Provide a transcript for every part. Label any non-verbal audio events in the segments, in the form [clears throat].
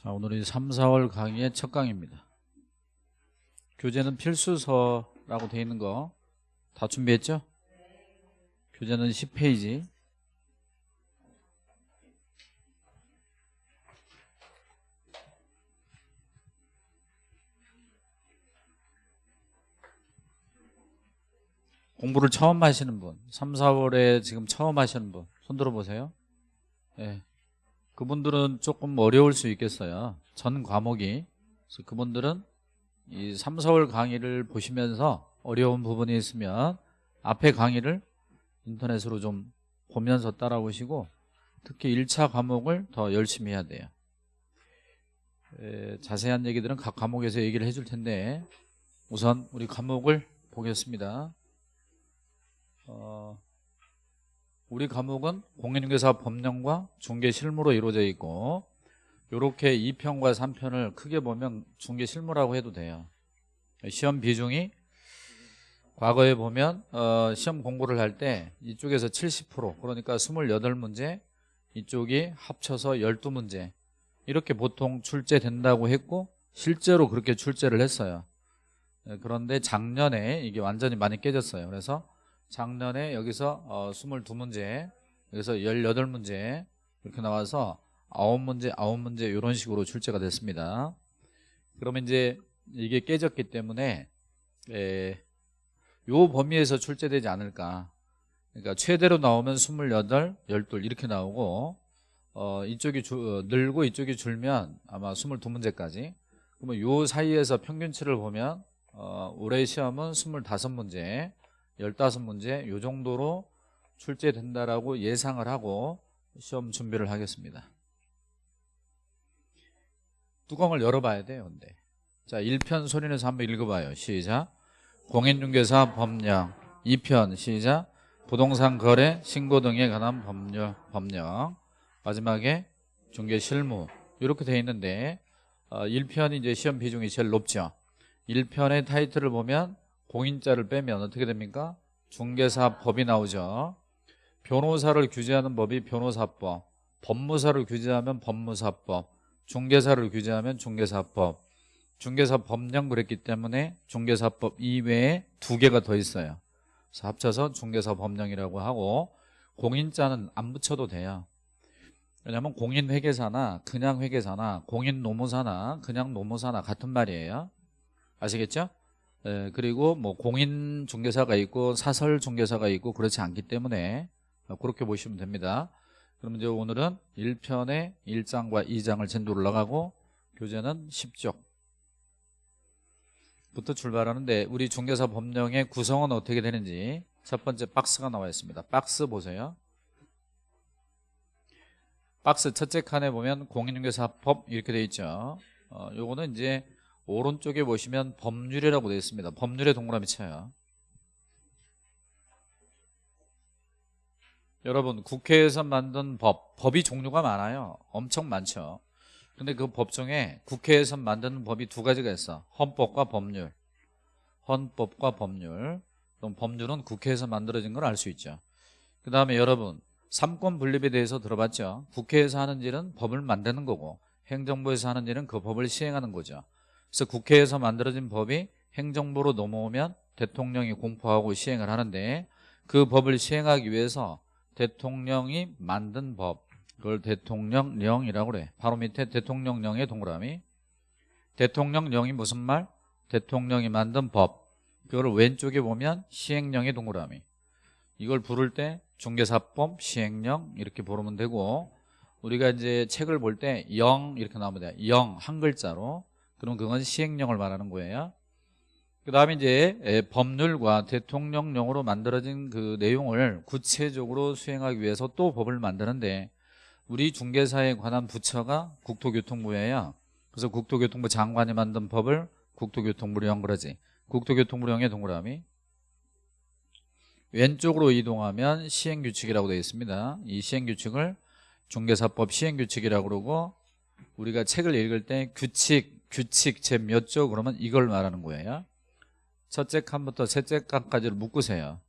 자, 오늘이 3, 4월 강의의 첫 강의입니다. 교재는 필수서라고 되어 있는 거 다 준비했죠? 교재는 10페이지. 공부를 처음 하시는 분, 3, 4월에 지금 처음 하시는 분, 손 들어보세요. 예. 그분들은 조금 어려울 수 있겠어요. 전 과목이. 그래서 그분들은 이 3, 4월 강의를 보시면서 어려운 부분이 있으면 앞에 강의를 인터넷으로 좀 보면서 따라오시고 특히 1차 과목을 더 열심히 해야 돼요. 에, 자세한 얘기들은 각 과목에서 얘기를 해줄 텐데 우선 우리 과목을 보겠습니다. 어, 우리 과목은 공인중개사 법령과 중개 실무로 이루어져 있고 이렇게 2편과 3편을 크게 보면 중개 실무라고 해도 돼요. 시험 비중이 과거에 보면 어, 시험 공부를 할 때 이쪽에서 70% 그러니까 28문제 이쪽이 합쳐서 12문제 이렇게 보통 출제된다고 했고 실제로 그렇게 출제를 했어요. 네, 그런데 작년에 이게 완전히 많이 깨졌어요. 그래서 작년에 여기서 어, 22문제 여기서 18문제 이렇게 나와서 9문제 9문제 이런 식으로 출제가 됐습니다. 그러면 이제 이게 깨졌기 때문에 에, 요 범위에서 출제되지 않을까. 그러니까 최대로 나오면 28, 12 이렇게 나오고 어, 이쪽이 주, 어, 늘고 이쪽이 줄면 아마 22문제까지. 그러면 요 사이에서 평균치를 보면 어, 올해 시험은 25문제 15문제 요 정도로 출제된다라고 예상을 하고 시험 준비를 하겠습니다. 뚜껑을 열어봐야 돼요. 근데 자 1편 소리내서 한번 읽어봐요. 시작 공인중개사 법령 2편 시작 부동산 거래 신고 등에 관한 법령 법령 마지막에 중개 실무 이렇게 돼 있는데 어, 1편이 이제 시험 비중이 제일 높죠. 1편의 타이틀을 보면 공인자를 빼면 어떻게 됩니까? 중개사법이 나오죠. 변호사를 규제하는 법이 변호사법, 법무사를 규제하면 법무사법, 중개사를 규제하면 중개사법, 중개사 법령 그랬기 때문에 중개사법 이외에 두 개가 더 있어요. 그래서 합쳐서 중개사 법령이라고 하고 공인자는 안 붙여도 돼요. 왜냐하면 공인회계사나 그냥 회계사나 공인노무사나 그냥 노무사나 같은 말이에요. 아시겠죠? 예, 그리고 뭐 공인 중개사가 있고 사설 중개사가 있고 그렇지 않기 때문에 그렇게 보시면 됩니다. 그럼 이제 오늘은 1편의 1장과 2장을 전도 올라가고 교재는 10쪽 부터 출발하는데 우리 중개사 법령의 구성은 어떻게 되는지 첫 번째 박스가 나와 있습니다. 박스 보세요. 박스 첫째 칸에 보면 공인중개사법 이렇게 되어 있죠. 어, 요거는 이제 오른쪽에 보시면 법률이라고 되어 있습니다. 법률의 동그라미 쳐요. 여러분 국회에서 만든 법, 법이 종류가 많아요. 엄청 많죠. 근데 그 법 중에 국회에서 만드는 법이 두 가지가 있어. 헌법과 법률. 헌법과 법률. 그럼 법률은 국회에서 만들어진 걸 알 수 있죠. 그 다음에 여러분 삼권 분립에 대해서 들어봤죠. 국회에서 하는 일은 법을 만드는 거고 행정부에서 하는 일은 그 법을 시행하는 거죠. 그래서 국회에서 만들어진 법이 행정부로 넘어오면 대통령이 공포하고 시행을 하는데 그 법을 시행하기 위해서 대통령이 만든 법 그걸 대통령령이라고 그래. 바로 밑에 대통령령의 동그라미. 대통령령이 무슨 말? 대통령이 만든 법. 그거를 왼쪽에 보면 시행령의 동그라미. 이걸 부를 때 중개사법 시행령 이렇게 부르면 되고 우리가 이제 책을 볼 때 영 이렇게 나오면 돼영 한 글자로 그럼 그건 시행령을 말하는 거예요. 그 다음에 이제 법률과 대통령령으로 만들어진 그 내용을 구체적으로 수행하기 위해서 또 법을 만드는데 우리 중개사에 관한 부처가 국토교통부예요. 그래서 국토교통부 장관이 만든 법을 국토교통부령 그러지. 국토교통부령의 동그라미. 왼쪽으로 이동하면 시행규칙이라고 되어 있습니다. 이 시행규칙을 중개사법 시행규칙이라고 그러고 우리가 책을 읽을 때 규칙, 규칙 제 몇 조 그러면 이걸 말하는 거예요. 첫째 칸부터 셋째 칸까지를 묶으세요.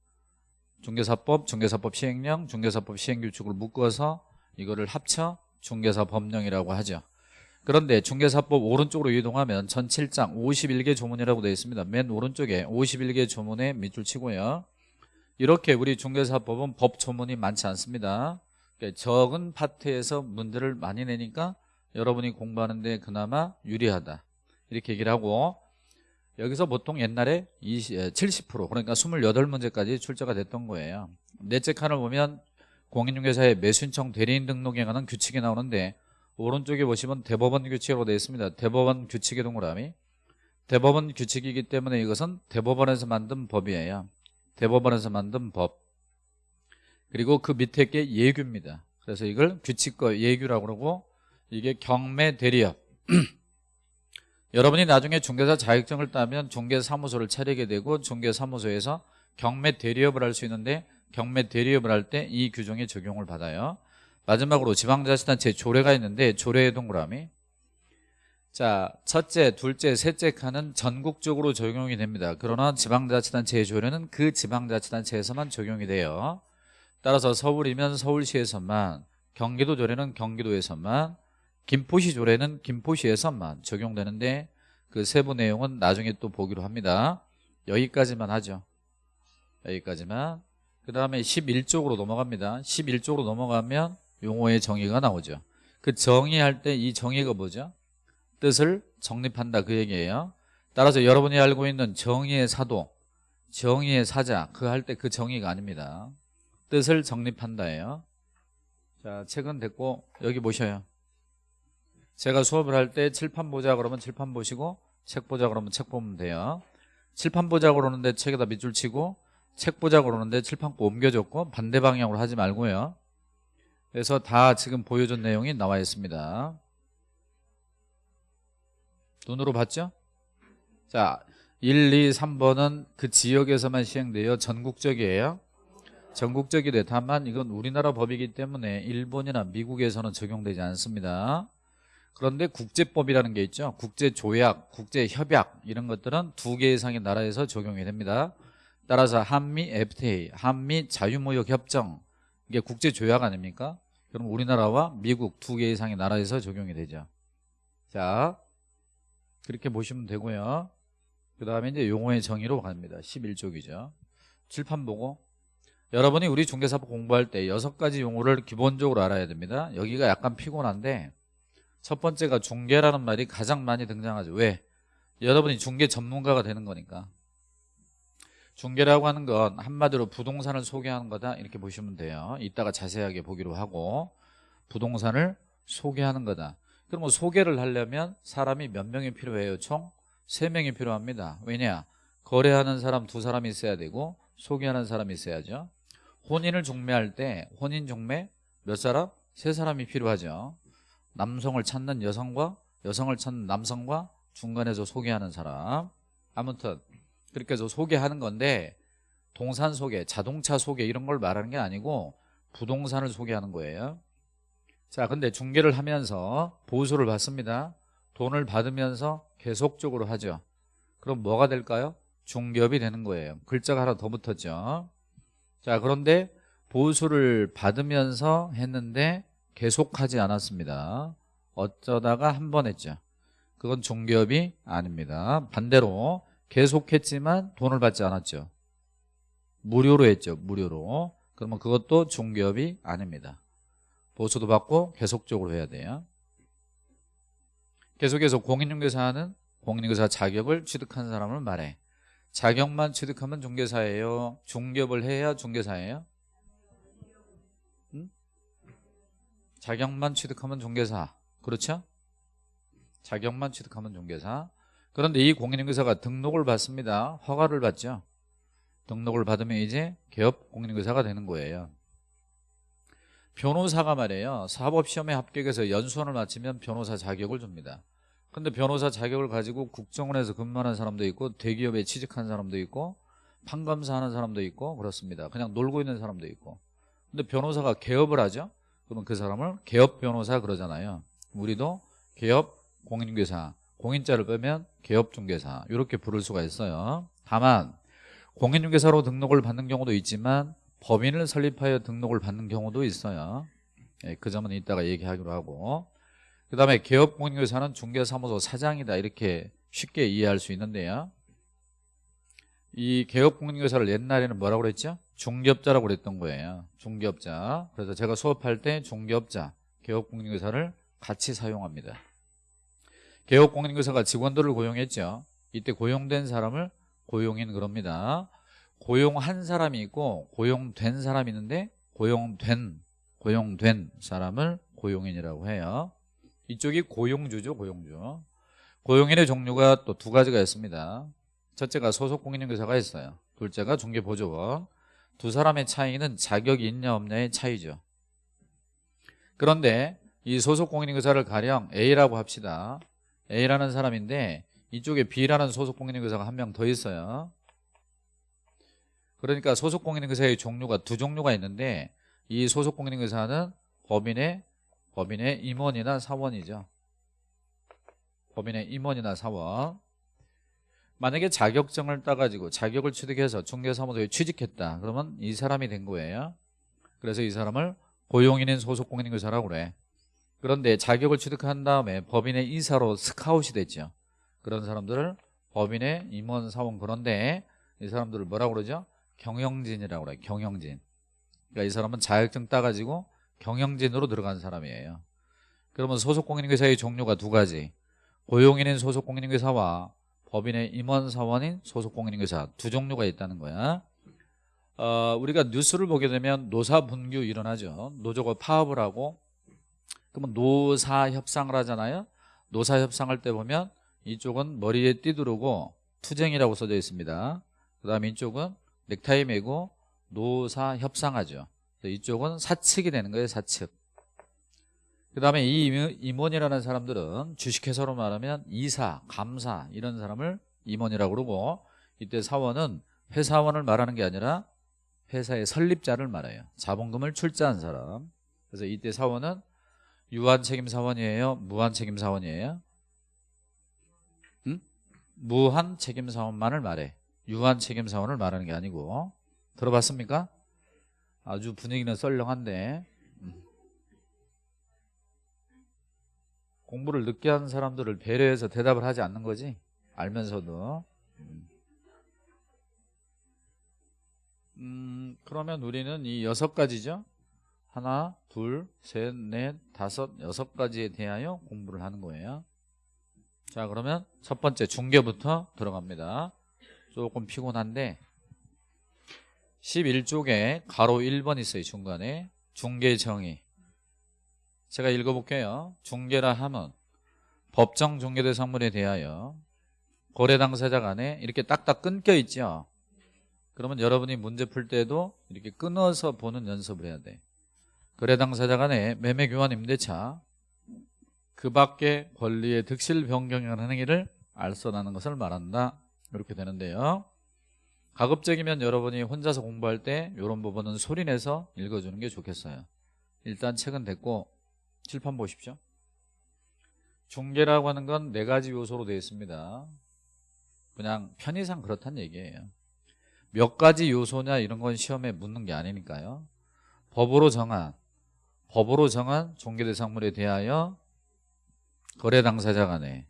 중개사법, 중개사법 시행령, 중개사법 시행규칙을 묶어서 이거를 합쳐 중개사 법령이라고 하죠. 그런데 중개사법 오른쪽으로 이동하면 전 7장 51개 조문이라고 되어 있습니다. 맨 오른쪽에 51개 조문에 밑줄 치고요. 이렇게 우리 중개사법은 법 조문이 많지 않습니다. 그러니까 적은 파트에서 문제를 많이 내니까 여러분이 공부하는데 그나마 유리하다. 이렇게 얘기를 하고 여기서 보통 옛날에 20, 70% 그러니까 28문제까지 출제가 됐던 거예요. 넷째 칸을 보면 공인중개사의 매수신청 대리인 등록에 관한 규칙이 나오는데 오른쪽에 보시면 대법원 규칙이라고 되어 있습니다. 대법원 규칙의 동그라미 대법원 규칙이기 때문에 이것은 대법원에서 만든 법이에요. 대법원에서 만든 법 그리고 그 밑에 게 예규입니다. 그래서 이걸 규칙과 예규라고 그러고 이게 경매 대리업. [clears throat] 여러분이 나중에 중개사 자격증을 따면 중개사무소를 차리게 되고 중개사무소에서 경매 대리업을 할 수 있는데 경매 대리업을 할 때 이 규정에 적용을 받아요. 마지막으로 지방자치단체 조례가 있는데 조례의 동그라미. 자 첫째, 둘째, 셋째 칸은 전국적으로 적용이 됩니다. 그러나 지방자치단체의 조례는 그 지방자치단체에서만 적용이 돼요. 따라서 서울이면 서울시에서만 경기도 조례는 경기도에서만 김포시 조례는 김포시에서만 적용되는데 그 세부 내용은 나중에 또 보기로 합니다. 여기까지만 하죠. 여기까지만. 그 다음에 11쪽으로 넘어갑니다. 11쪽으로 넘어가면 용어의 정의가 나오죠. 그 정의할 때 이 정의가 뭐죠? 뜻을 정립한다 그 얘기예요. 따라서 여러분이 알고 있는 정의의 사도 정의의 사자 그 할 때 그 정의가 아닙니다. 뜻을 정립한다예요. 자 책은 됐고 여기 보셔요 제가 수업을 할 때 칠판 보자 그러면 칠판 보시고 책 보자 그러면 책 보면 돼요. 칠판 보자 그러는데 책에다 밑줄 치고 책 보자 그러는데 칠판 거 옮겨줬고 반대 방향으로 하지 말고요. 그래서 다 지금 보여준 내용이 나와 있습니다. 눈으로 봤죠? 자 1, 2, 3번은 그 지역에서만 시행돼요 전국적이에요. 전국적이돼 다만 이건 우리나라 법이기 때문에 일본이나 미국에서는 적용되지 않습니다 그런데 국제법이라는 게 있죠. 국제조약, 국제협약 이런 것들은 두 개 이상의 나라에서 적용이 됩니다. 따라서 한미 FTA, 한미 자유무역협정. 이게 국제조약 아닙니까? 그럼 우리나라와 미국 두 개 이상의 나라에서 적용이 되죠. 자 그렇게 보시면 되고요. 그 다음에 이제 용어의 정의로 갑니다. 11쪽이죠. 칠판 보고. 여러분이 우리 중개사법 공부할 때 여섯 가지 용어를 기본적으로 알아야 됩니다. 여기가 약간 피곤한데 첫 번째가 중개라는 말이 가장 많이 등장하죠 왜? 여러분이 중개 전문가가 되는 거니까 중개라고 하는 건 한마디로 부동산을 소개하는 거다 이렇게 보시면 돼요 이따가 자세하게 보기로 하고 부동산을 소개하는 거다 그럼 소개를 하려면 사람이 몇 명이 필요해요? 총 3명이 필요합니다 왜냐? 거래하는 사람 두 사람이 있어야 되고 소개하는 사람이 있어야죠 혼인을 중매할 때 혼인 중매 몇 사람? 세 사람이 필요하죠 남성을 찾는 여성과 여성을 찾는 남성과 중간에서 소개하는 사람. 아무튼 그렇게 해서 소개하는 건데 동산 소개, 자동차 소개 이런 걸 말하는 게 아니고 부동산을 소개하는 거예요. 자 근데 중개를 하면서 보수를 받습니다. 돈을 받으면서 계속적으로 하죠. 그럼 뭐가 될까요? 중개업이 되는 거예요. 글자가 하나 더 붙었죠. 자 그런데 보수를 받으면서 했는데 계속하지 않았습니다. 어쩌다가 한 번 했죠. 그건 중개업이 아닙니다. 반대로 계속했지만 돈을 받지 않았죠. 무료로 했죠. 무료로. 그러면 그것도 중개업이 아닙니다. 보수도 받고 계속적으로 해야 돼요. 계속해서 공인중개사는 공인중개사 자격을 취득한 사람을 말해. 자격만 취득하면 중개사예요. 중개업을 해야 중개사예요 자격만 취득하면 중개사. 그렇죠? 자격만 취득하면 중개사. 그런데 이 공인중개사가 등록을 받습니다. 허가를 받죠. 등록을 받으면 이제 개업 공인중개사가 되는 거예요. 변호사가 말이에요. 사법시험에 합격해서 연수원을 마치면 변호사 자격을 줍니다. 근데 변호사 자격을 가지고 국정원에서 근무하는 사람도 있고 대기업에 취직한 사람도 있고 판검사 하는 사람도 있고 그렇습니다. 그냥 놀고 있는 사람도 있고. 근데 변호사가 개업을 하죠 그러면 그 사람을 개업 변호사 그러잖아요. 우리도 개업 공인중개사 공인자를 빼면 개업중개사 이렇게 부를 수가 있어요. 다만 공인중개사로 등록을 받는 경우도 있지만 법인을 설립하여 등록을 받는 경우도 있어요. 예, 그 점은 이따가 얘기하기로 하고. 그 다음에 개업공인교사는 중개사무소 사장이다. 이렇게 쉽게 이해할 수 있는데요 이 개업공인교사를 옛날에는 뭐라고 그랬죠? 중개업자라고 그랬던 거예요. 중개업자. 그래서 제가 수업할 때 중개업자 개업공인교사를 같이 사용합니다. 개업공인교사가 직원들을 고용했죠. 이때 고용된 사람을 고용인 그럽니다. 고용한 사람이 있고 고용된 사람이 있는데 고용된 고용된 사람을 고용인이라고 해요. 이쪽이 고용주죠 고용주. 고용인의 종류가 또 두 가지가 있습니다 첫째가 소속 공인중개사가 있어요. 둘째가 중개보조원 두 사람의 차이는 자격이 있냐 없냐의 차이죠. 그런데 이 소속 공인중개사를 가령 A라고 합시다. A라는 사람인데 이쪽에 B라는 소속 공인중개사가 한 명 더 있어요. 그러니까 소속 공인중개사의 종류가 두 종류가 있는데 이 소속 공인중개사는 법인의 법인의 임원이나 사원이죠. 법인의 임원이나 사원 만약에 자격증을 따가지고 자격을 취득해서 중개사무소에 취직했다. 그러면 이 사람이 된 거예요. 그래서 이 사람을 고용인인 소속 공인중개사라고 그래. 그런데 자격을 취득한 다음에 법인의 이사로 스카웃이 됐죠. 그런 사람들을 법인의 임원 사원. 그런데 이 사람들을 뭐라고 그러죠? 경영진이라고 그래 경영진. 그러니까 이 사람은 자격증 따가지고 경영진으로 들어간 사람이에요. 그러면 소속 공인중개사의 종류가 두 가지. 고용인인 소속 공인중개사와 법인의 임원 사원인 소속 공인중개사 두 종류가 있다는 거야. 어, 우리가 뉴스를 보게 되면 노사분규 일어나죠. 노조가 파업을 하고 그러면 노사협상을 하잖아요. 노사협상할 때 보면 이쪽은 머리에 띠두르고 투쟁이라고 써져 있습니다. 그 다음에 이쪽은 넥타이 매고 노사협상하죠. 이쪽은 사측이 되는 거예요 사측 그 다음에 이 임원이라는 사람들은 주식회사로 말하면 이사, 감사 이런 사람을 임원이라고 그러고 이때 사원은 회사원을 말하는 게 아니라 회사의 설립자를 말해요. 자본금을 출자한 사람. 그래서 이때 사원은 유한책임사원이에요? 무한책임사원이에요? 응? 무한책임사원만을 말해. 유한책임사원을 말하는 게 아니고. 들어봤습니까? 아주 분위기는 썰렁한데 공부를 늦게 하는 사람들을 배려해서 대답을 하지 않는 거지? 알면서도. 음. 그러면 우리는 이 여섯 가지죠? 하나 둘셋넷 다섯 여섯 가지에 대하여 공부를 하는 거예요. 자 그러면 첫 번째 중계부터 들어갑니다. 조금 피곤한데. 11쪽에 가로 1번 있어요 중간에. 중계 정의 제가 읽어볼게요. 중개라 함은 법정 중개대 상물에 대하여 거래 당사자 간에 이렇게 딱딱 끊겨 있죠. 그러면 여러분이 문제 풀 때도 이렇게 끊어서 보는 연습을 해야 돼. 거래 당사자 간에 매매 교환 임대차 그 밖에 권리의 득실 변경이라는 행위를 알선하는 것을 말한다. 이렇게 되는데요. 가급적이면 여러분이 혼자서 공부할 때 이런 부분은 소리내서 읽어주는 게 좋겠어요. 일단 책은 됐고 칠판 보십시오. 중계라고 하는 건 네 가지 요소로 되어 있습니다. 그냥 편의상 그렇다는 얘기예요. 몇 가지 요소냐 이런 건 시험에 묻는 게 아니니까요. 법으로 정한 법으로 정한 종계대상물에 대하여 거래 당사자 간에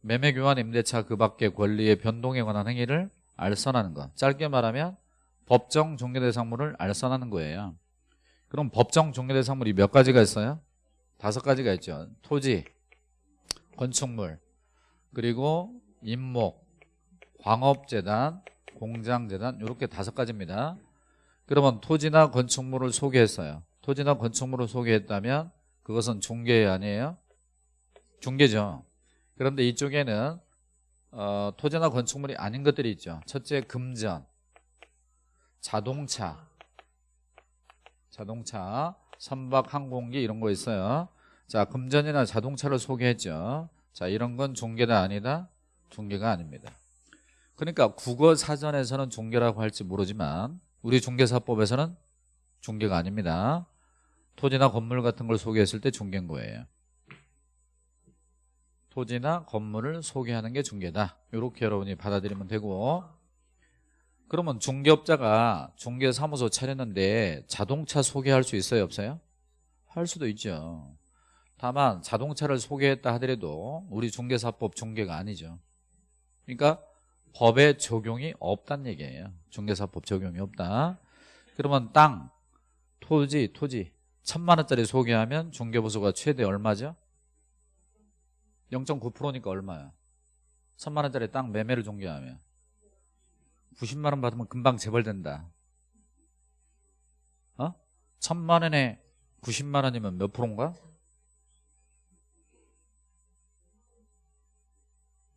매매 교환 임대차 그 밖의 권리의 변동에 관한 행위를 알선하는 것 짧게 말하면 법정 종계대상물을 알선하는 거예요 그럼 법정 종료대상물이 몇 가지가 있어요? 다섯 가지가 있죠. 토지, 건축물, 그리고 임목, 광업재단, 공장재단 이렇게 다섯 가지입니다. 그러면 토지나 건축물을 소개했어요. 토지나 건축물을 소개했다면 그것은 중개 아니에요? 중개죠. 그런데 이쪽에는 어, 토지나 건축물이 아닌 것들이 있죠. 첫째 금전, 자동차, 자동차, 선박, 항공기 이런 거 있어요. 자, 금전이나 자동차를 소개했죠. 자, 이런 건 중개다 아니다? 중개가 아닙니다. 그러니까 국어 사전에서는 중개라고 할지 모르지만 우리 중개사법에서는 중개가 아닙니다. 토지나 건물 같은 걸 소개했을 때 중개인 거예요. 토지나 건물을 소개하는 게 중개다. 이렇게 여러분이 받아들이면 되고 그러면 중개업자가 중개사무소 차렸는데 자동차 소개할 수 있어요 없어요? 할 수도 있죠 다만 자동차를 소개했다 하더라도 우리 중개사법 중개가 아니죠 그러니까 법에 적용이 없다는 얘기예요 중개사법 적용이 없다 그러면 땅, 토지, 토지 천만 원짜리 소개하면 중개보수가 최대 얼마죠? 0.9%니까 얼마야? 천만 원짜리 땅 매매를 중개하면 90만 원 받으면 금방 재벌된다 어? 천만 원에 90만 원이면 몇 프로인가?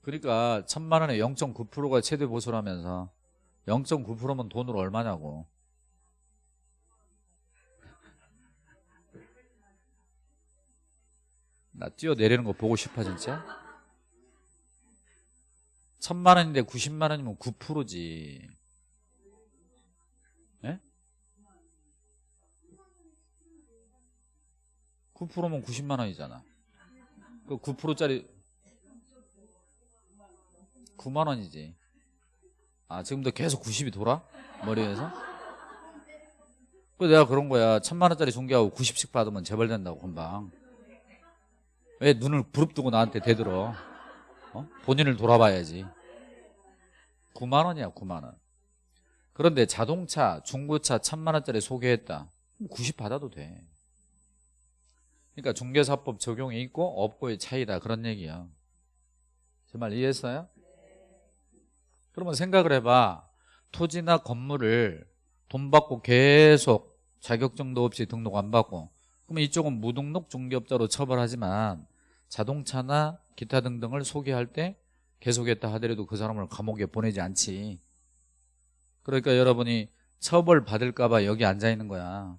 그러니까 천만 원에 0.9%가 최대 보수라면서 0.9%면 돈으로 얼마냐고 나 뛰어내리는 거 보고 싶어 진짜 천만 원인데 90만 원이면 9%지 예? 9%면 90만 원이잖아 그 9%짜리 9만 원이지 아 지금도 계속 90이 돌아? 머리에서? 그 내가 그런 거야 천만 원짜리 중개하고 90씩 받으면 재벌 된다고 금방 왜 눈을 부릅뜨고 나한테 대들어 어? 본인을 돌아봐야지. 9만 원이야 9만 원. 그런데 자동차 중고차 천만 원짜리 소개했다. 90 받아도 돼. 그러니까 중개사법 적용이 있고 없고의 차이다. 그런 얘기야. 제말 이해했어요? 그러면 생각을 해봐. 토지나 건물을 돈 받고 계속 자격증도 없이 등록 안 받고 그러면 이쪽은 무등록 중개업자로 처벌하지만 자동차나 기타 등등을 소개할 때 계속했다 하더라도 그 사람을 감옥에 보내지 않지 그러니까 여러분이 처벌 받을까 봐 여기 앉아 있는 거야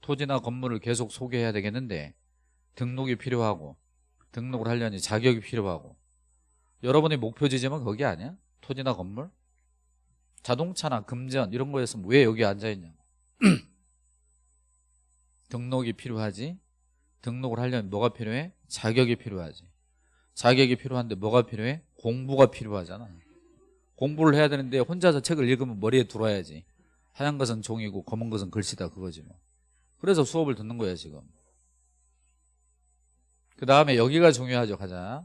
토지나 건물을 계속 소개해야 되겠는데 등록이 필요하고 등록을 하려니 자격이 필요하고 여러분의 목표 지점은 거기 아니야? 토지나 건물? 자동차나 금전 이런 거였으면 왜 여기 앉아있냐고 [clears throat] 등록이 필요하지 등록을 하려면 뭐가 필요해? 자격이 필요하지 자격이 필요한데 뭐가 필요해? 공부가 필요하잖아. 공부를 해야 되는데 혼자서 책을 읽으면 머리에 들어와야지. 하얀 것은 종이고 검은 것은 글씨다 그거지 뭐. 그래서 수업을 듣는 거야 지금. 그 다음에 여기가 중요하죠 가자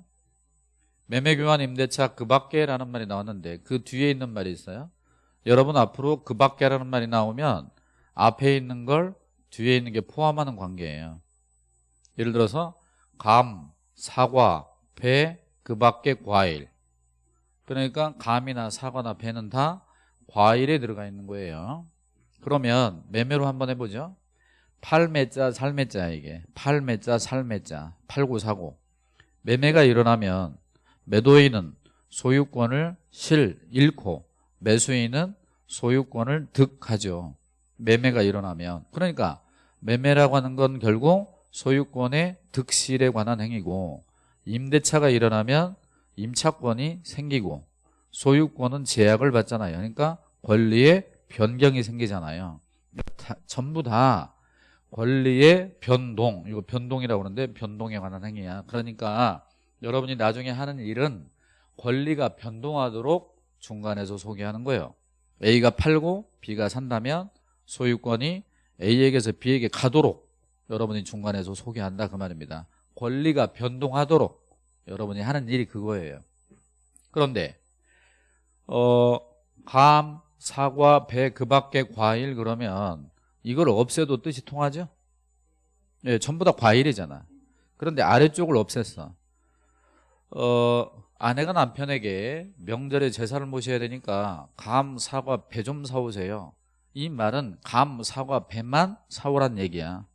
매매교환 임대차 그 밖에라는 말이 나왔는데 그 뒤에 있는 말이 있어요? 여러분 앞으로 그 밖에라는 말이 나오면 앞에 있는 걸 뒤에 있는 게 포함하는 관계예요. 예를 들어서 감, 사과, 배, 그 밖에 과일. 그러니까 감이나 사과나 배는 다 과일에 들어가 있는 거예요. 그러면 매매로 한번 해보죠. 팔매자 살매자 이게. 팔매자 살매자. 팔고 사고. 매매가 일어나면 매도인은 소유권을 실 잃고 매수인은 소유권을 득하죠. 매매가 일어나면. 그러니까 매매라고 하는 건 결국 소유권의 득실에 관한 행위고 임대차가 일어나면 임차권이 생기고 소유권은 제약을 받잖아요. 그러니까 권리의 변경이 생기잖아요. 다, 전부 다 권리의 변동 이거 변동이라고 그러는데 변동에 관한 행위야. 그러니까 여러분이 나중에 하는 일은 권리가 변동하도록 중간에서 소개하는 거예요. A가 팔고 B가 산다면 소유권이 A에게서 B에게 가도록 여러분이 중간에서 소개한다 그 말입니다 권리가 변동하도록 여러분이 하는 일이 그거예요. 그런데 어, 감, 사과, 배, 그 밖에 과일 그러면 이걸 없애도 뜻이 통하죠? 네, 전부 다 과일이잖아. 그런데 아래쪽을 없앴어. 어, 아내가 남편에게 명절에 제사를 모셔야 되니까 감, 사과, 배 좀 사오세요. 이 말은 감, 사과, 배만 사오란 얘기야.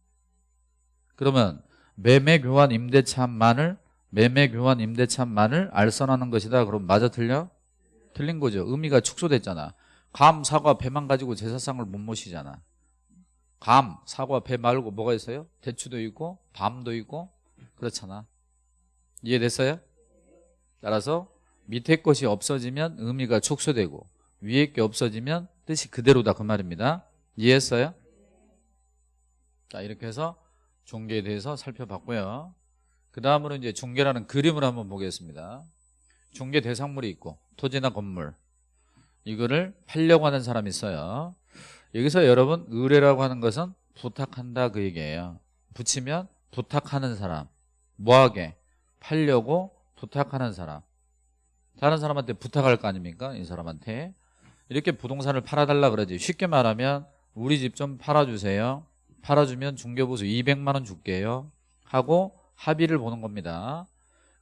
그러면 매매 교환 임대차만을 매매 교환 임대차만을 알선하는 것이다 그럼 맞아 틀려? 틀린 거죠 의미가 축소됐잖아 감, 사과, 배만 가지고 제사상을 못 모시잖아 감, 사과, 배 말고 뭐가 있어요? 대추도 있고 밤도 있고 그렇잖아 이해됐어요? 따라서 밑에 것이 없어지면 의미가 축소되고 위에 게 없어지면 뜻이 그대로다 그 말입니다 이해했어요? 자 이렇게 해서 중개에 대해서 살펴봤고요. 그 다음으로 이제 중개라는 그림을 한번 보겠습니다. 중개 대상물이 있고 토지나 건물. 이거를 팔려고 하는 사람이 있어요. 여기서 여러분 의뢰라고 하는 것은 부탁한다 그 얘기예요. 붙이면 부탁하는 사람 뭐하게 팔려고 부탁하는 사람. 다른 사람한테 부탁할 거 아닙니까? 이 사람한테. 이렇게 부동산을 팔아달라 그러지. 쉽게 말하면 우리 집 좀 팔아주세요 팔아주면 중개보수 200만 원 줄게요. 하고 합의를 보는 겁니다.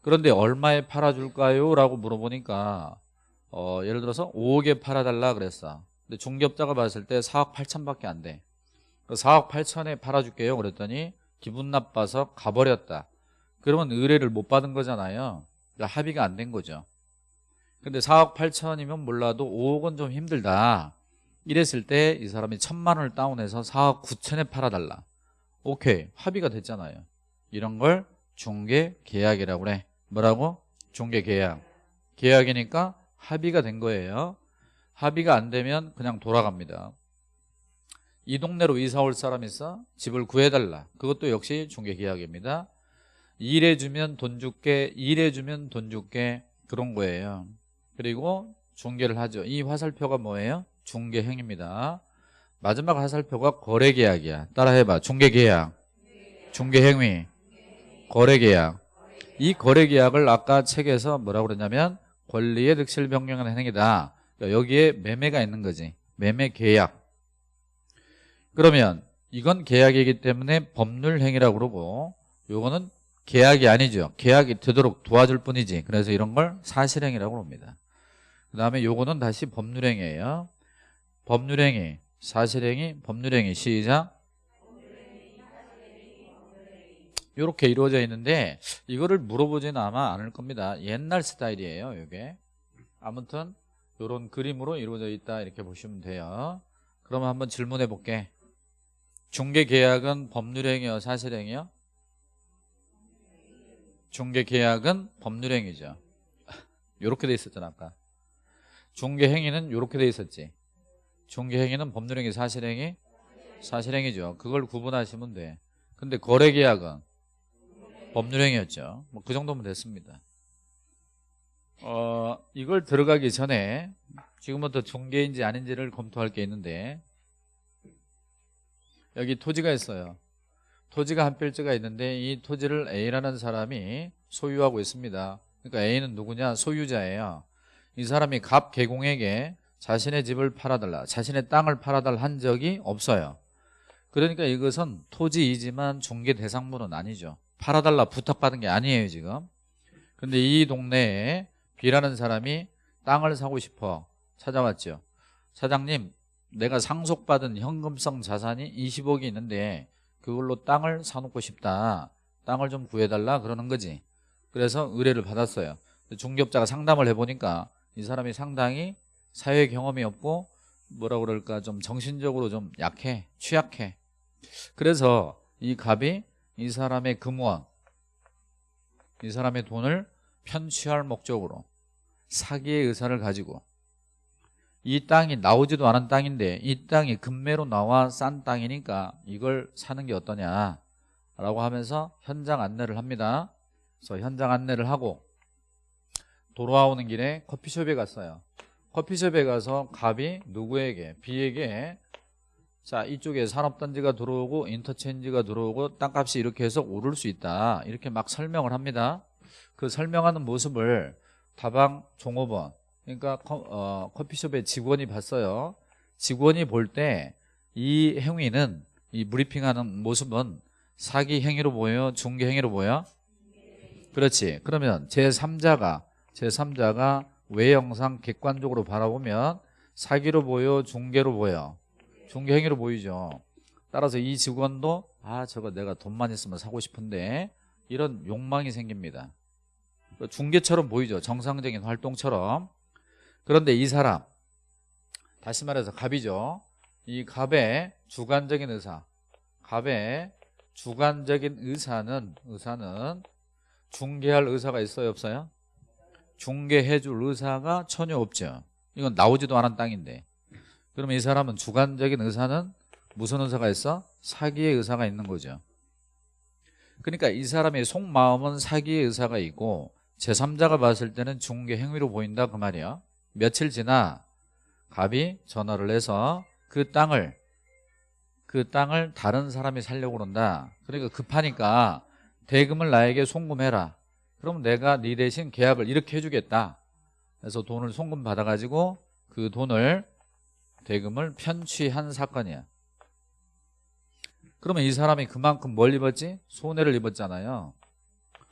그런데 얼마에 팔아줄까요? 라고 물어보니까 어, 예를 들어서 5억에 팔아달라 그랬어. 근데 중개업자가 봤을 때 4억 8천밖에 안돼. 4억 8천에 팔아줄게요. 그랬더니 기분 나빠서 가버렸다. 그러면 의뢰를 못 받은 거잖아요. 그러니까 합의가 안 된 거죠. 근데 4억 8천이면 몰라도 5억은 좀 힘들다 이랬을 때 이 사람이 천만 원을 다운해서 4억 9천에 팔아달라. 오케이 합의가 됐잖아요. 이런 걸 중개 계약이라고 그래. 뭐라고? 중개 계약. 계약이니까 합의가 된 거예요. 합의가 안 되면 그냥 돌아갑니다. 이 동네로 이사 올 사람 있어? 집을 구해달라. 그것도 역시 중개 계약입니다. 일해주면 돈 줄게 일해주면 돈 줄게. 그런 거예요. 그리고 중개를 하죠. 이 화살표가 뭐예요? 중개 행위입니다. 마지막 화살표가 거래 계약이야. 따라해봐. 중개 계약. 중개 행위. 거래 계약. 이 거래 계약을 아까 책에서 뭐라고 그랬냐면 권리의 득실 변경하는 행위다. 그러니까 여기에 매매가 있는 거지. 매매 계약. 그러면 이건 계약이기 때문에 법률 행위라고 그러고 요거는 계약이 아니죠. 계약이 되도록 도와줄 뿐이지. 그래서 이런 걸 사실행위라고 합니다. 그 다음에 요거는 다시 법률행위예요 법률행위 사실행위 법률행위. 시작. 이렇게 이루어져 있는데 이거를 물어보지는 아마 않을 겁니다. 옛날 스타일이에요 이게. 아무튼 이런 그림으로 이루어져 있다 이렇게 보시면 돼요. 그러면 한번 질문해 볼게. 중개계약은 법률행위요 사실행위요? 중개계약은 법률행위죠. [laughs] 이렇게 돼 있었잖아 아까. 중개행위는 이렇게 돼 있었지 중개행위는 법률행위 사실행위? 사실행위죠. 그걸 구분하시면 돼. 근데 거래계약은 법률행위였죠. 뭐 그 정도면 됐습니다. 어 이걸 들어가기 전에 지금부터 중개인지 아닌지를 검토할 게 있는데 여기 토지가 있어요. 토지가 한 필지가 있는데 이 토지를 A라는 사람이 소유하고 있습니다. 그러니까 A는 누구냐? 소유자예요. 이 사람이 갑 개공에게 자신의 집을 팔아달라 자신의 땅을 팔아달라 한 적이 없어요. 그러니까 이것은 토지이지만 중개 대상물은 아니죠. 팔아달라 부탁받은 게 아니에요 지금. 근데 이 동네에 B라는 사람이 땅을 사고 싶어 찾아왔죠. 사장님 내가 상속받은 현금성 자산이 20억이 있는데 그걸로 땅을 사놓고 싶다. 땅을 좀 구해달라 그러는 거지. 그래서 의뢰를 받았어요. 중개업자가 상담을 해보니까 이 사람이 상당히 사회 경험이 없고 뭐라 그럴까 좀 정신적으로 좀 약해 취약해 그래서 이 갑이 이 사람의 금원 이 사람의 돈을 편취할 목적으로 사기의 의사를 가지고 이 땅이 나오지도 않은 땅인데 이 땅이 금매로 나와 싼 땅이니까 이걸 사는 게 어떠냐 라고 하면서 현장 안내를 합니다. 그래서 현장 안내를 하고 돌아오는 길에 커피숍에 갔어요. 커피숍에 가서 갑이 누구에게 B에게 자 이쪽에 산업단지가 들어오고 인터체인지가 들어오고 땅값이 이렇게 해서 오를 수 있다 이렇게 막 설명을 합니다. 그 설명하는 모습을 다방 종업원 그러니까 커, 어, 커피숍의 직원이 봤어요. 직원이 볼 때 이 행위는 이 브리핑하는 모습은 사기 행위로 보여요? 중개 행위로 보여? 그렇지. 그러면 제3자가 제3자가 외형상 객관적으로 바라보면 사기로 보여? 중개로 보여? 중개 행위로 보이죠. 따라서 이 직원도 아 저거 내가 돈만 있으면 사고 싶은데 이런 욕망이 생깁니다. 중개처럼 보이죠. 정상적인 활동처럼. 그런데 이 사람 다시 말해서 갑이죠 이 갑의 주관적인 의사 갑의 주관적인 의사는 의사는 중개할 의사가 있어요 없어요? 중개해 줄 의사가 전혀 없죠. 이건 나오지도 않은 땅인데. 그러면 이 사람은 주관적인 의사는 무슨 의사가 있어? 사기의 의사가 있는 거죠. 그러니까 이 사람의 속마음은 사기의 의사가 있고 제3자가 봤을 때는 중개 행위로 보인다 그 말이야. 며칠 지나 갑이 전화를 해서 그 땅을 그 땅을 다른 사람이 살려고 그런다. 그러니까 급하니까 대금을 나에게 송금해라 그럼 내가 네 대신 계약을 이렇게 해주겠다. 그래서 돈을 송금 받아가지고 그 돈을 대금을 편취한 사건이야. 그러면 이 사람이 그만큼 뭘 입었지? 손해를 입었잖아요.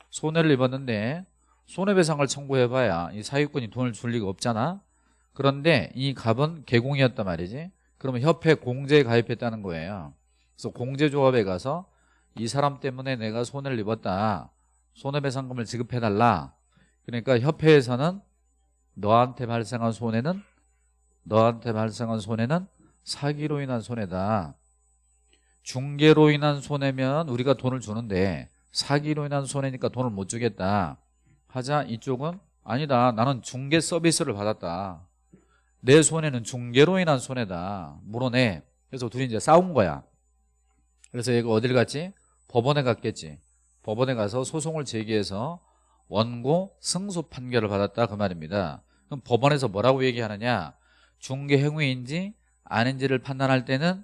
손해를 입었는데 손해배상을 청구해봐야 이 사기꾼이 돈을 줄 리가 없잖아. 그런데 이 갑은 개공이었단 말이지. 그러면 협회 공제에 가입했다는 거예요. 그래서 공제조합에 가서 이 사람 때문에 내가 손해를 입었다 손해배상금을 지급해달라. 그러니까 협회에서는 너한테 발생한 손해는 너한테 발생한 손해는 사기로 인한 손해다. 중개로 인한 손해면 우리가 돈을 주는데 사기로 인한 손해니까 돈을 못 주겠다. 하자 이쪽은 아니다. 나는 중개 서비스를 받았다. 내 손해는 중개로 인한 손해다. 물어내. 그래서 둘이 이제 싸운 거야. 그래서 얘가 어딜 갔지? 법원에 갔겠지 법원에 가서 소송을 제기해서 원고 승소 판결을 받았다 그 말입니다. 그럼 법원에서 뭐라고 얘기하느냐? 중개 행위인지 아닌지를 판단할 때는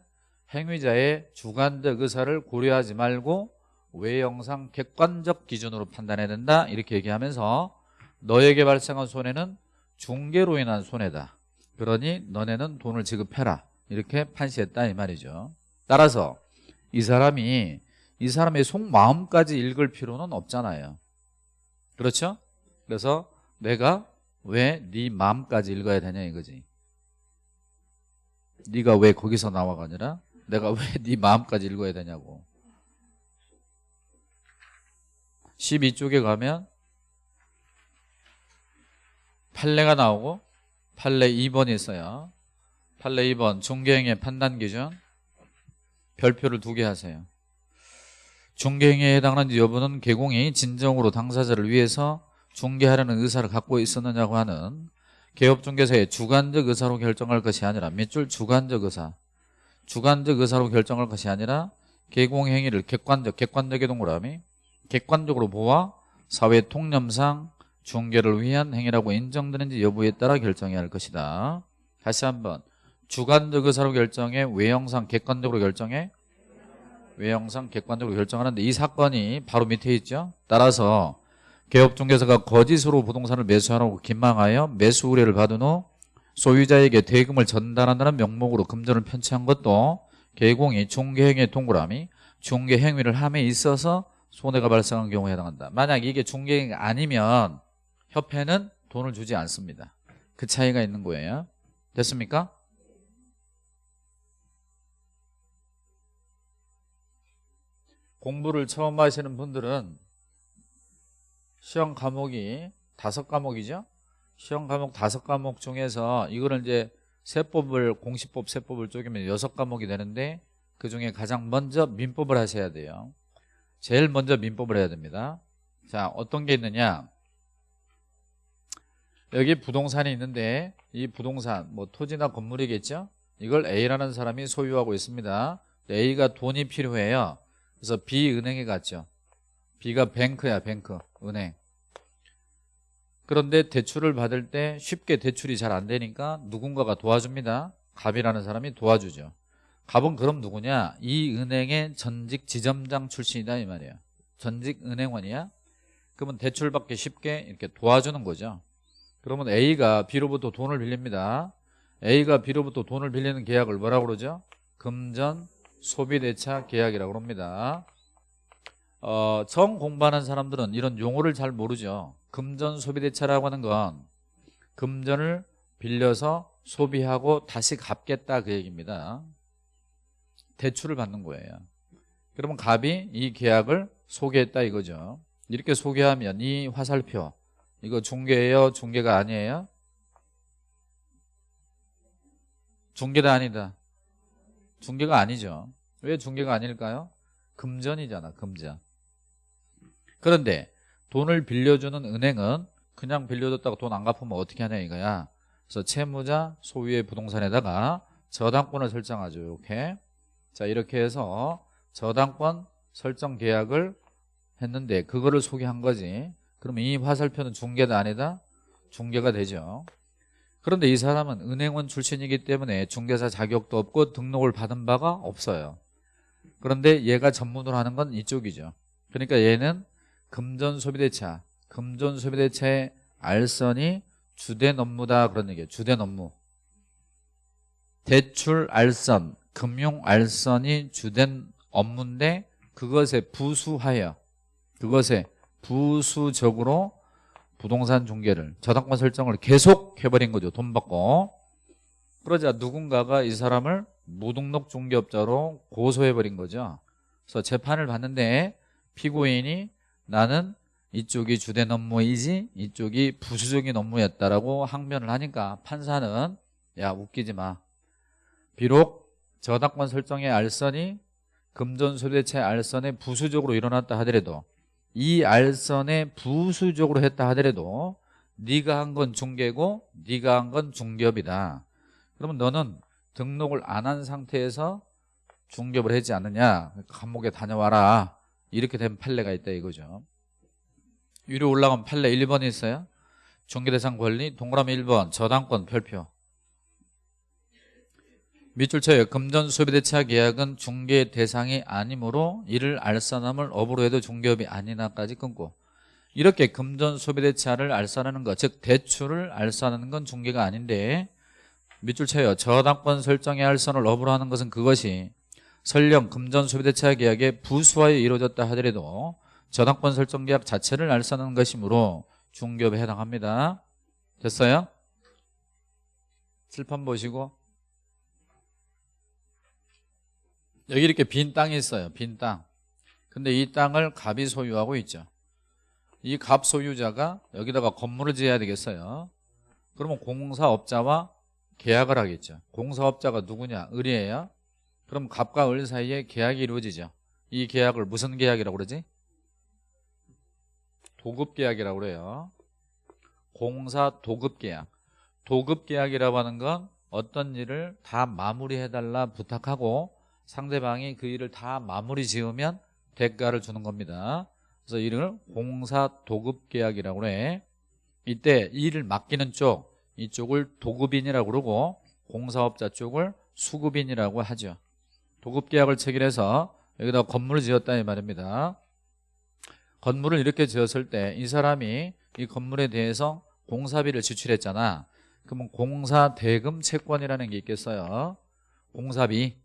행위자의 주관적 의사를 고려하지 말고 외형상 객관적 기준으로 판단해야 된다. 이렇게 얘기하면서 너에게 발생한 손해는 중개로 인한 손해다. 그러니 너네는 돈을 지급해라. 이렇게 판시했다 이 말이죠. 따라서 이 사람이 이 사람의 속마음까지 읽을 필요는 없잖아요. 그렇죠? 그래서 내가 왜 네 마음까지 읽어야 되냐 이거지. 네가 왜 거기서 나와가 아니라 내가 왜 네 마음까지 읽어야 되냐고. 12쪽에 가면 판례가 나오고 판례 2번이 있어요. 판례 2번 중개행의 판단 기준. 별표를 두 개 하세요 중개행위에 해당하는지 여부는 개공이 진정으로 당사자를 위해서 중개하려는 의사를 갖고 있었느냐고 하는 개업중개사의 주관적 의사로 결정할 것이 아니라 밑줄 주관적 의사 주관적 의사로 결정할 것이 아니라 개공행위를 객관적 객관적의 동그라미 객관적으로 보아 사회 통념상 중개를 위한 행위라고 인정되는지 여부에 따라 결정해야 할 것이다. 다시 한번 주관적 의사로 결정해 외형상 객관적으로 결정해 외형상 객관적으로 결정하는데 이 사건이 바로 밑에 있죠? 따라서 개업중개사가 거짓으로 부동산을 매수하라고 기망하여 매수 의뢰를 받은 후 소유자에게 대금을 전달한다는 명목으로 금전을 편취한 것도 개공이 중개행위의 동그라미 중개행위를 함에 있어서 손해가 발생한 경우에 해당한다. 만약 이게 중개행위 아니면 협회는 돈을 주지 않습니다. 그 차이가 있는 거예요. 됐습니까? 공부를 처음 하시는 분들은 시험 과목이 다섯 과목이죠? 시험 과목 다섯 과목 중에서 이거를 이제 세법을 공시법 세법을 쪼개면 여섯 과목이 되는데 그 중에 가장 먼저 민법을 하셔야 돼요. 제일 먼저 민법을 해야 됩니다. 자 어떤 게 있느냐? 여기 부동산이 있는데 이 부동산 뭐 토지나 건물이겠죠? 이걸 A라는 사람이 소유하고 있습니다. A가 돈이 필요해요 그래서 B 은행에 갔죠. B가 뱅크야 뱅크 은행. 그런데 대출을 받을 때 쉽게 대출이 잘 안 되니까 누군가가 도와줍니다. 갑이라는 사람이 도와주죠. 갑은 그럼 누구냐? 이 은행의 전직 지점장 출신이다 이 말이에요. 전직 은행원이야. 그러면 대출 받기 쉽게 이렇게 도와주는 거죠. 그러면 A가 B로부터 돈을 빌립니다. A가 B로부터 돈을 빌리는 계약을 뭐라고 그러죠? 금전 소비대차 계약이라고 합니다. 어, 처음 공부하는 사람들은 이런 용어를 잘 모르죠. 금전 소비대차라고 하는 건 금전을 빌려서 소비하고 다시 갚겠다 그 얘기입니다. 대출을 받는 거예요. 그러면 갑이 이 계약을 소개했다 이거죠. 이렇게 소개하면 이 화살표 이거 중개예요? 중개가 아니에요? 중개다 아니다 중개가 아니죠. 왜 중개가 아닐까요? 금전이잖아 금전. 그런데 돈을 빌려주는 은행은 그냥 빌려줬다고 돈 안 갚으면 어떻게 하냐 이거야. 그래서 채무자 소유의 부동산에다가 저당권을 설정하죠 이렇게. 자 이렇게 해서 저당권 설정 계약을 했는데 그거를 소개한 거지. 그러면 이 화살표는 중개다 아니다? 중개가 되죠 그런데 이 사람은 은행원 출신이기 때문에 중개사 자격도 없고 등록을 받은 바가 없어요. 그런데 얘가 전문으로 하는 건 이쪽이죠. 그러니까 얘는 금전 소비대차 금전 소비대차의 알선이 주된 업무다 그런 얘기예요. 주된 업무. 대출 알선 금융 알선이 주된 업무인데 그것에 부수하여 그것에 부수적으로 부동산 중개를 저당권 설정을 계속 해버린 거죠. 돈 받고. 그러자 누군가가 이 사람을 무등록 중개업자로 고소해버린 거죠. 그래서 재판을 받는데 피고인이 나는 이쪽이 주된 업무이지 이쪽이 부수적인 업무였다라고 항변을 하니까 판사는 야 웃기지 마. 비록 저당권 설정의 알선이 금전소비대체 알선에 부수적으로 일어났다 하더라도 이 알선에 부수적으로 했다 하더라도 네가 한 건 중개고 네가 한 건 중개업이다. 그러면 너는 등록을 안 한 상태에서 중개업을 하지 않느냐? 감옥에 다녀와라. 이렇게 된 판례가 있다 이거죠. 위로 올라가면 판례 1번이 있어요. 중개대상 권리 동그라미 1번 저당권 별표 밑줄 쳐요 금전 소비대차 계약은 중개 대상이 아니므로 이를 알선함을 업으로 해도 중개업이 아니나까지 끊고 이렇게 금전 소비대차를 알선하는 것 즉 대출을 알선하는 건 중개가 아닌데 밑줄 쳐요 저당권 설정의 알선을 업으로 하는 것은 그것이 설령 금전 소비대차 계약의 부수하여 이루어졌다 하더라도 저당권 설정 계약 자체를 알선하는 것이므로 중개업에 해당합니다 됐어요? 칠판 보시고 여기 이렇게 빈 땅이 있어요. 빈 땅. 근데 이 땅을 갑이 소유하고 있죠. 이 갑 소유자가 여기다가 건물을 지어야 되겠어요. 그러면 공사업자와 계약을 하겠죠. 공사업자가 누구냐? 을이에요. 그럼 갑과 을 사이에 계약이 이루어지죠. 이 계약을 무슨 계약이라고 그러지? 도급계약이라고 그래요. 공사 도급계약. 도급계약이라고 하는 건 어떤 일을 다 마무리해달라 부탁하고 상대방이 그 일을 다 마무리 지으면 대가를 주는 겁니다. 그래서 이를 공사 도급 계약이라고 해 이때 일을 맡기는 쪽 이쪽을 도급인이라고 그러고 공사업자 쪽을 수급인이라고 하죠. 도급 계약을 체결해서 여기다 건물을 지었다 이 말입니다. 건물을 이렇게 지었을 때 이 사람이 이 건물에 대해서 공사비를 지출했잖아. 그러면 공사 대금 채권이라는 게 있겠어요? 공사비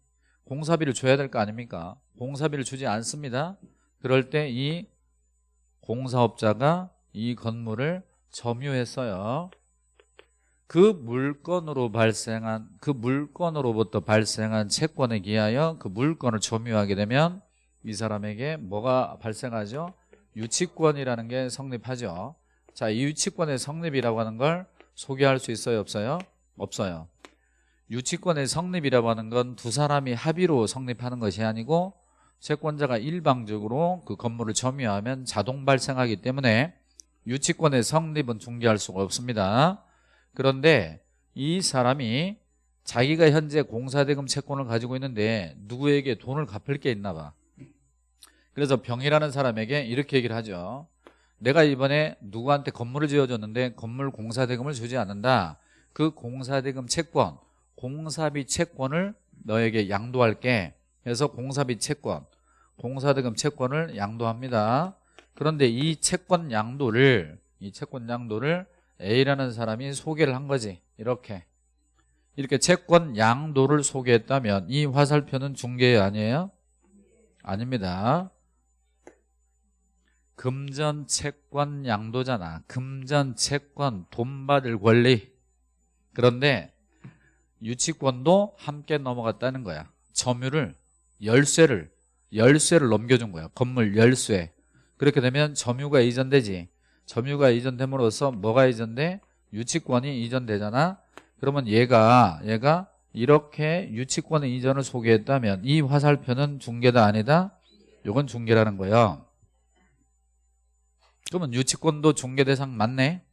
공사비를 줘야 될 거 아닙니까 공사비를 주지 않습니다 그럴 때 이 공사업자가 이 건물을 점유했어요 그 물건으로 발생한 그 물건으로부터 발생한 채권에 기하여 그 물건을 점유하게 되면 이 사람에게 뭐가 발생하죠? 유치권이라는 게 성립하죠 자, 이 유치권의 성립이라고 하는 걸 소개할 수 있어요? 없어요? 없어요 유치권의 성립이라고 하는 건 두 사람이 합의로 성립하는 것이 아니고 채권자가 일방적으로 그 건물을 점유하면 자동 발생하기 때문에 유치권의 성립은 중개할 수가 없습니다. 그런데 이 사람이 자기가 현재 공사대금 채권을 가지고 있는데 누구에게 돈을 갚을 게 있나 봐. 그래서 병이라는 사람에게 이렇게 얘기를 하죠. 내가 이번에 누구한테 건물을 지어줬는데 건물 공사대금을 주지 않는다. 그 공사대금 채권 공사비 채권을 너에게 양도할게. 그래서 공사비 채권 공사대금 채권을 양도합니다. 그런데 이 채권 양도를 이 채권 양도를 A라는 사람이 소개를 한 거지. 이렇게. 이렇게 채권 양도를 소개했다면 이 화살표는 중개 아니에요? 아닙니다. 금전 채권 양도잖아. 금전 채권 돈 받을 권리. 그런데 유치권도 함께 넘어갔다는 거야. 점유를 열쇠를 열쇠를 넘겨준 거야. 건물 열쇠. 그렇게 되면 점유가 이전되지. 점유가 이전됨으로써 뭐가 이전돼? 유치권이 이전되잖아. 그러면 얘가 얘가 이렇게 유치권의 이전을 소개했다면 이 화살표는 중개다 아니다? 이건 중개라는 거예요 그러면 유치권도 중개 대상 맞네?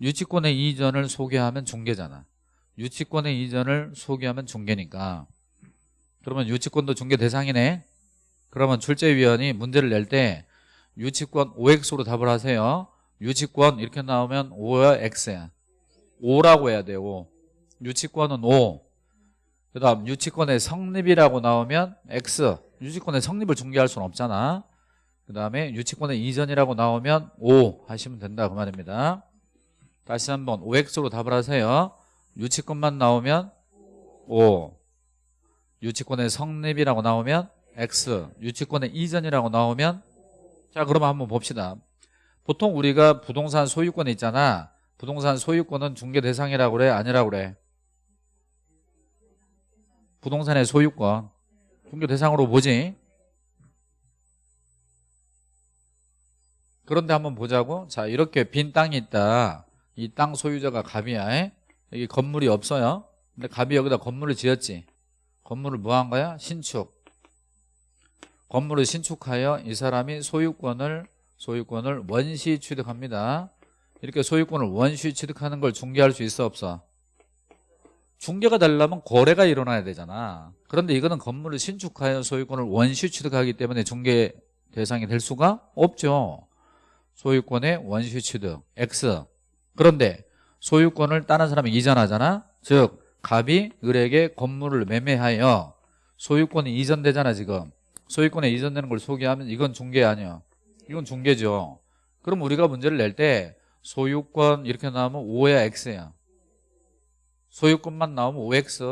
유치권의 이전을 소개하면 중개잖아 유치권의 이전을 소개하면 중개니까. 그러면 유치권도 중개 대상이네. 그러면 출제위원이 문제를 낼 때 유치권 OX로 답을 하세요. 유치권 이렇게 나오면 O야 X야. O라고 해야 돼요 O. 유치권은 O 그 다음 유치권의 성립이라고 나오면 X. 유치권의 성립을 중개할 수는 없잖아. 그 다음에 유치권의 이전이라고 나오면 O 하시면 된다 그 말입니다. 다시 한번 OX로 답을 하세요 유치권만 나오면 O 유치권의 성립이라고 나오면 X 유치권의 이전이라고 나오면 자 그러면 한번 봅시다. 보통 우리가 부동산 소유권 있잖아. 부동산 소유권은 중개 대상이라고 그래? 아니라고 그래? 부동산의 소유권. 중개 대상으로 보지. 그런데 한번 보자고. 자 이렇게 빈 땅이 있다. 이 땅 소유자가 갑이야. 에? 여기 건물이 없어요. 근데 갑이 여기다 건물을 지었지. 건물을 뭐 한 거야? 신축. 건물을 신축하여 이 사람이 소유권을 소유권을 원시 취득합니다. 이렇게 소유권을 원시 취득하는 걸 중개할 수 있어 없어? 중개가 되려면 거래가 일어나야 되잖아. 그런데 이거는 건물을 신축하여 소유권을 원시 취득하기 때문에 중개 대상이 될 수가 없죠. 소유권의 원시 취득 X. 그런데 소유권을 다른 사람이 이전하잖아? 즉 갑이 을에게 건물을 매매하여 소유권이 이전되잖아 지금. 소유권에 이전되는 걸 소개하면 이건 중개 아니야. 이건 중개죠. 그럼 우리가 문제를 낼 때 소유권 이렇게 나오면 5야 X야. 소유권만 나오면 OX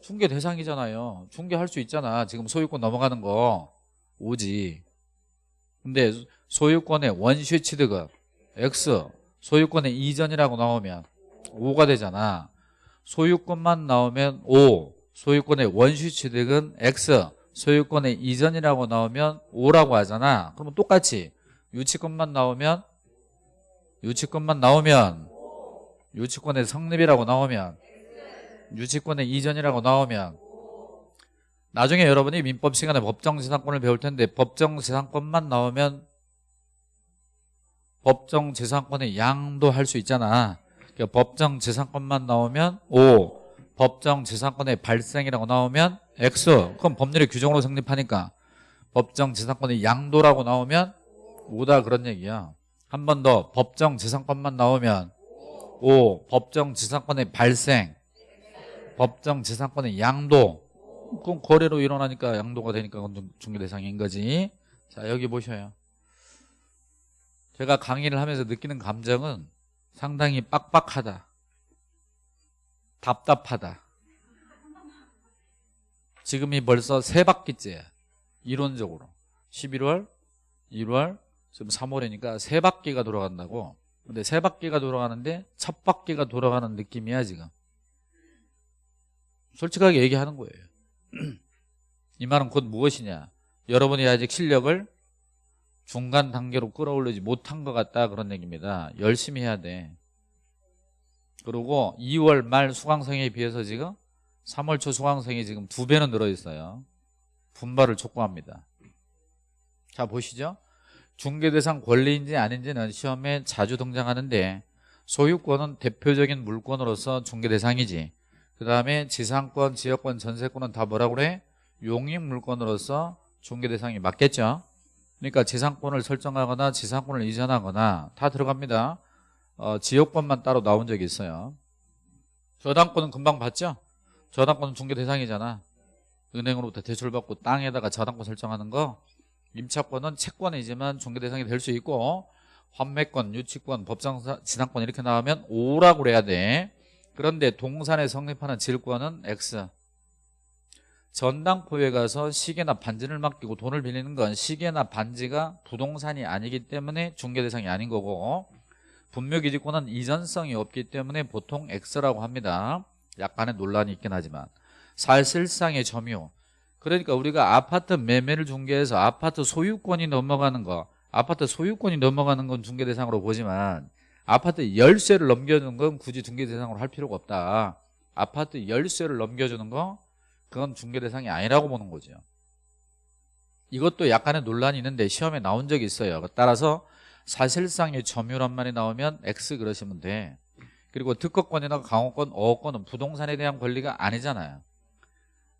중개 대상이잖아요. 중개할 수 있잖아. 지금 소유권 넘어가는 거. 오지. 근데 소유권의 원시 취득은 X 소유권의 이전이라고 나오면 5가 되잖아. 소유권만 나오면 O 소유권의 원시 취득은 X 소유권의 이전이라고 나오면 5라고 하잖아. 그러면 똑같이 유치권만 나오면 유치권만 나오면 유치권의 성립이라고 나오면 유치권의 이전이라고 나오면 나중에 여러분이 민법 시간에 법정재산권을 배울 텐데 법정재산권만 나오면 법정 재산권의 양도 할 수 있잖아. 그러니까 법정 재산권만 나오면 O 법정 재산권의 발생이라고 나오면 X. 그럼 법률의 규정으로 성립하니까 법정 재산권의 양도라고 나오면 오다 그런 얘기야. 한 번 더 법정 재산권만 나오면 O 법정 재산권의 발생 법정 재산권의 양도. 그럼 거래로 일어나니까 양도가 되니까 그건 중개 대상인 거지. 자 여기 보셔요 제가 강의를 하면서 느끼는 감정은 상당히 빡빡하다. 답답하다. 지금이 벌써 세 바퀴째야 이론적으로. 11월 1월 지금 3월이니까 세 바퀴가 돌아간다고. 근데 세 바퀴가 돌아가는데 첫 바퀴가 돌아가는 느낌이야 지금. 솔직하게 얘기하는 거예요. [clears throat] 이 말은 곧 무엇이냐? 여러분이 아직 실력을 중간 단계로 끌어올리지 못한 것 같다 그런 얘기입니다. 열심히 해야 돼. 그리고 2월 말 수강생에 비해서 지금 3월 초 수강생이 지금 두 배는 늘어 있어요. 분발을 촉구합니다. 자 보시죠. 중개대상 권리인지 아닌지는 시험에 자주 등장하는데 소유권은 대표적인 물권으로서 중개대상이지. 그 다음에 지상권, 지역권, 전세권은 다 뭐라고 그래? 용익물권으로서 중개대상이 맞겠죠 그러니까 지상권을 설정하거나 지상권을 이전하거나 다 들어갑니다. 어, 지역권만 따로 나온 적이 있어요. 저당권은 금방 봤죠? 저당권은 중개 대상이잖아. 은행으로부터 대출받고 땅에다가 저당권 설정하는 거 임차권은 채권이지만 중개 대상이 될 수 있고 환매권, 유치권, 법정 지상권 이렇게 나오면 O라고 그래야 돼. 그런데 동산에 성립하는 질권은 X 전당포에 가서 시계나 반지를 맡기고 돈을 빌리는 건 시계나 반지가 부동산이 아니기 때문에 중개 대상이 아닌 거고 분묘기지권은 이전성이 없기 때문에 보통 X라고 합니다. 약간의 논란이 있긴 하지만. 사실상의 점유. 그러니까 우리가 아파트 매매를 중개해서 아파트 소유권이 넘어가는 거 아파트 소유권이 넘어가는 건 중개 대상으로 보지만 아파트 열쇠를 넘겨주는 건 굳이 중개 대상으로 할 필요가 없다. 아파트 열쇠를 넘겨주는 거 그건 중개 대상이 아니라고 보는 거죠. 이것도 약간의 논란이 있는데 시험에 나온 적이 있어요. 따라서 사실상의 점유란 말이 나오면 X 그러시면 돼. 그리고 특허권이나 강호권, 어권은 부동산에 대한 권리가 아니잖아요.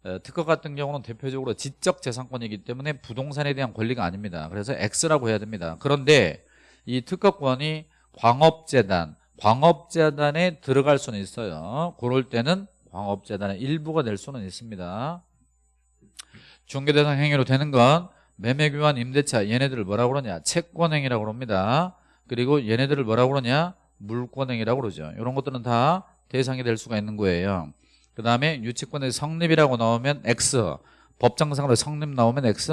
어, 특허 같은 경우는 대표적으로 지적재산권이기 때문에 부동산에 대한 권리가 아닙니다. 그래서 X라고 해야 됩니다. 그런데 이 특허권이 광업재단, 광업재단에 들어갈 수는 있어요. 그럴 때는 광업재단의 일부가 될 수는 있습니다. 중개대상 행위로 되는 건 매매교환 임대차 얘네들을 뭐라고 그러냐? 채권행위라고 그럽니다. 그리고 얘네들을 뭐라고 그러냐? 물권행위라고 그러죠. 이런 것들은 다 대상이 될 수가 있는 거예요. 그 다음에 유치권의 성립이라고 나오면 X 법정상으로 성립 나오면 X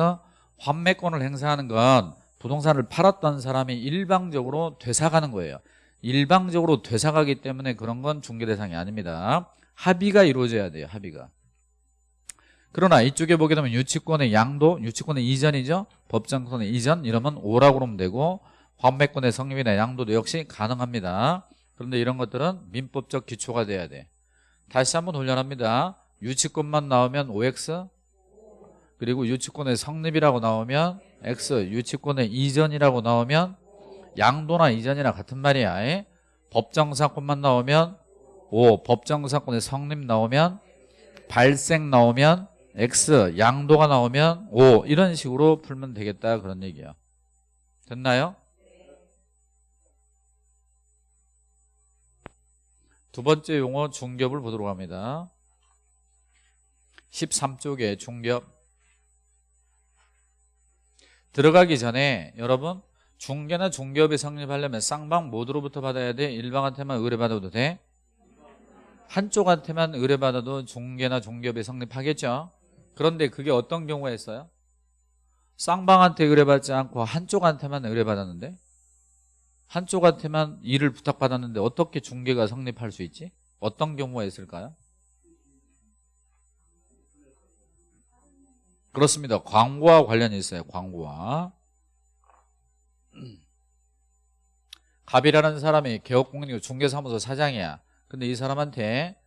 환매권을 행사하는 건 부동산을 팔았던 사람이 일방적으로 되사가는 거예요. 일방적으로 되사가기 때문에 그런 건 중개 대상이 아닙니다 합의가 이루어져야 돼요 합의가. 그러나 이쪽에 보게 되면 유치권의 양도 유치권의 이전이죠? 법정권의 이전? 이러면 오라고 그러면 되고 환매권의 성립이나 양도도 역시 가능합니다. 그런데 이런 것들은 민법적 기초가 돼야 돼. 다시 한번 훈련합니다. 유치권만 나오면 OX 그리고 유치권의 성립이라고 나오면 X 유치권의 이전이라고 나오면 양도나 이전이나 같은 말이야. 에? 법정사건만 나오면 O 법정사건의 성립 나오면 발생 나오면 X 양도가 나오면 O 이런 식으로 풀면 되겠다 그런 얘기야 됐나요? 두 번째 용어 중겹을 보도록 합니다 13쪽에 중겹 들어가기 전에 여러분 중개나 중개업이 성립하려면 쌍방 모두로부터 받아야 돼? 일방한테만 의뢰받아도 돼? 한쪽한테만 의뢰받아도 중개나 중개업이 성립하겠죠? 그런데 그게 어떤 경우에 있어요? 쌍방한테 의뢰받지 않고 한쪽한테만 의뢰받았는데 한쪽한테만 일을 부탁받았는데 어떻게 중개가 성립할 수 있지? 어떤 경우가 있을까요? 그렇습니다. 광고와 관련이 있어요. 광고와. 갑이라는 사람이 개업공인이고 중개사무소 사장이야. 근데 이 사람한테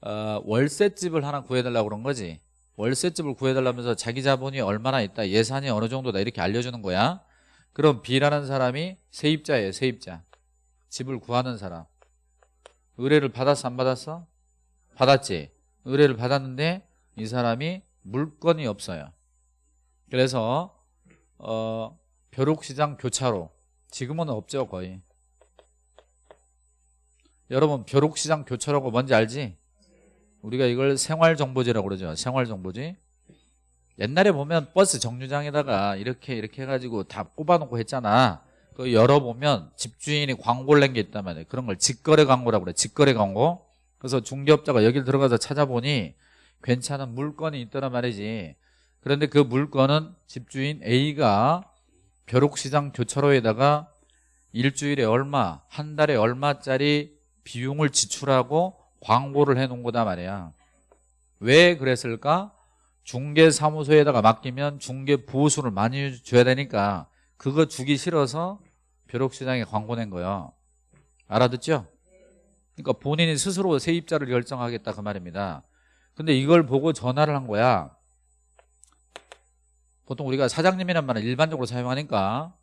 어, 월세집을 하나 구해달라고 그런 거지. 월세집을 구해달라면서 자기 자본이 얼마나 있다, 예산이 어느 정도다 이렇게 알려주는 거야. 그럼 B라는 사람이 세입자예요. 세입자. 집을 구하는 사람. 의뢰를 받았어? 안 받았어? 받았지. 의뢰를 받았는데 이 사람이 물건이 없어요. 그래서 어, 벼룩시장 교차로 지금은 없죠 거의. 여러분 벼룩시장 교차로가 뭔지 알지? 우리가 이걸 생활정보지라고 그러죠. 생활정보지. 옛날에 보면 버스 정류장에다가 이렇게 이렇게 해가지고 다 꼽아놓고 했잖아. 그 열어보면 집주인이 광고를 낸 게 있단 말이에요. 그런 걸 직거래 광고라고 그래. 직거래 광고. 그래서 중개업자가 여기를 들어가서 찾아보니 괜찮은 물건이 있더란 말이지. 그런데 그 물건은 집주인 A가 벼룩시장 교차로에다가 일주일에 얼마, 한 달에 얼마짜리 비용을 지출하고 광고를 해놓은 거다 말이야. 왜 그랬을까? 중개사무소에다가 맡기면 중개 보수를 많이 줘야 되니까 그거 주기 싫어서 벼룩시장에 광고 낸 거야. 알아듣죠? 그러니까 본인이 스스로 세입자를 결정하겠다 그 말입니다. 근데 이걸 보고 전화를 한 거야. 보통 우리가 사장님이란 말을 일반적으로 사용하니까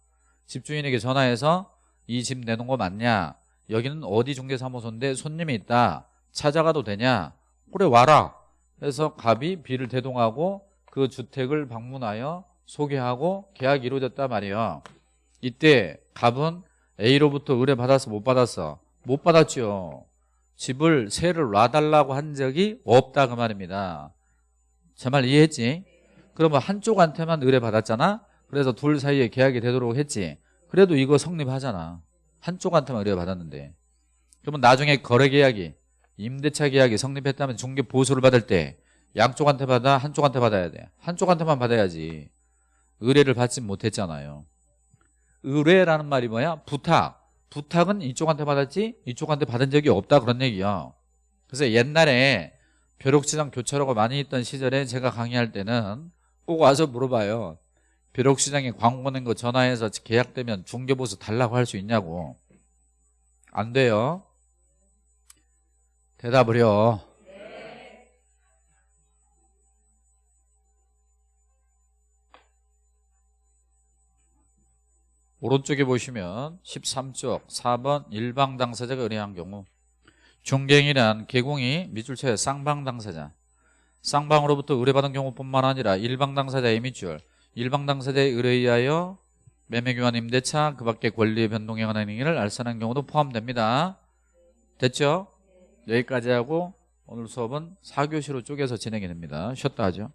집주인에게 전화해서 이 집 내놓은 거 맞냐? 여기는 어디 중개사무소인데 손님이 있다. 찾아가도 되냐? 그래 와라. 그래서 갑이 B를 대동하고 그 주택을 방문하여 소개하고 계약이 이루어졌단 말이에요. 이때 갑은 A로부터 의뢰받아서 못 받았어. 못 받았죠. 집을 세를 놔달라고 한 적이 없다 그 말입니다. 제 말 이해했지? 그러면 한쪽한테만 의뢰 받았잖아? 그래서 둘 사이에 계약이 되도록 했지. 그래도 이거 성립하잖아. 한쪽한테만 의뢰 받았는데. 그러면 나중에 거래계약이 임대차 계약이 성립했다면 중개 보수를 받을 때 양쪽한테 받아 한쪽한테 받아야 돼. 한쪽한테만 받아야지. 의뢰를 받지 못했잖아요. 의뢰라는 말이 뭐야? 부탁. 부탁은 이쪽한테 받았지 이쪽한테 받은 적이 없다 그런 얘기야 그래서 옛날에 벼룩시장 교차로가 많이 있던 시절에 제가 강의할 때는 꼭 와서 물어봐요 벼룩시장에 광고 낸거 전화해서 계약되면 중개보수 달라고 할 수 있냐고. 안 돼요. 대답을 해요. 오른쪽에 보시면 13쪽 4번 일방 당사자가 의뢰한 경우 중개인이란 개공이 밑줄쳐의 쌍방 당사자. 쌍방으로부터 의뢰받은 경우뿐만 아니라 일방 당사자의 밑줄 일방 당사자에 의뢰하여 매매교환 임대차 그 밖에 권리 변동에 관한 행위를 알선한 경우도 포함됩니다. 됐죠? 여기까지 하고 오늘 수업은 4교시로 쪼개서 진행이 됩니다. 쉬었다 하죠